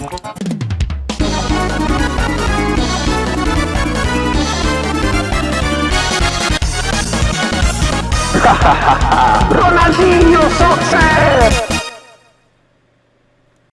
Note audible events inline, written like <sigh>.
Ronaldinho! <laughs>